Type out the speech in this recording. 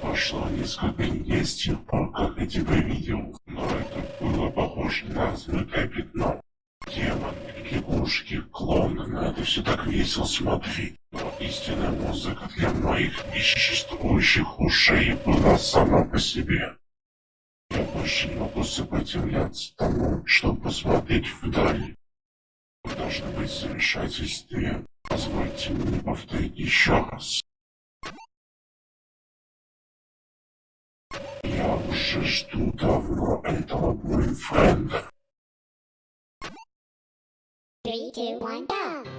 Прошло несколько дней с тех я тебя видел, но это было похоже на размытое пятно. Демон, лягушки, клоны, на это все так весело смотреть. Но истинная музыка для моих несуществующих ушей была сама по себе. Я больше не могу сопротивляться тому, чтобы посмотреть вдаль. Вы должны быть в замешательстве. Позвольте мне повторить еще раз. Musisz tu dawno i to mój friend. Three, two, one, go!